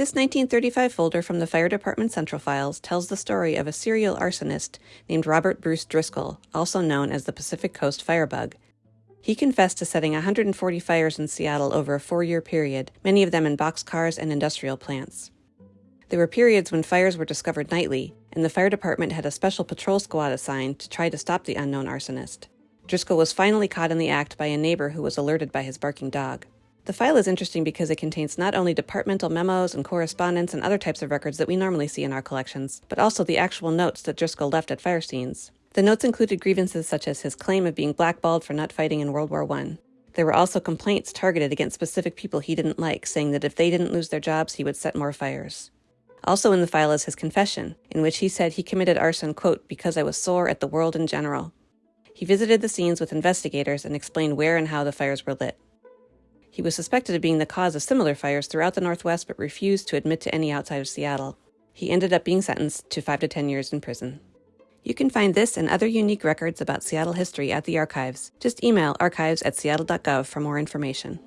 This 1935 folder from the Fire Department Central Files tells the story of a serial arsonist named Robert Bruce Driscoll, also known as the Pacific Coast Firebug. He confessed to setting 140 fires in Seattle over a four year period, many of them in boxcars and industrial plants. There were periods when fires were discovered nightly, and the fire department had a special patrol squad assigned to try to stop the unknown arsonist. Driscoll was finally caught in the act by a neighbor who was alerted by his barking dog. The file is interesting because it contains not only departmental memos and correspondence and other types of records that we normally see in our collections, but also the actual notes that Driscoll left at fire scenes. The notes included grievances such as his claim of being blackballed for not fighting in World War I. There were also complaints targeted against specific people he didn't like, saying that if they didn't lose their jobs, he would set more fires. Also in the file is his confession, in which he said he committed arson, quote, because I was sore at the world in general. He visited the scenes with investigators and explained where and how the fires were lit. He was suspected of being the cause of similar fires throughout the Northwest but refused to admit to any outside of Seattle. He ended up being sentenced to 5 to 10 years in prison. You can find this and other unique records about Seattle history at the archives. Just email archives at seattle.gov for more information.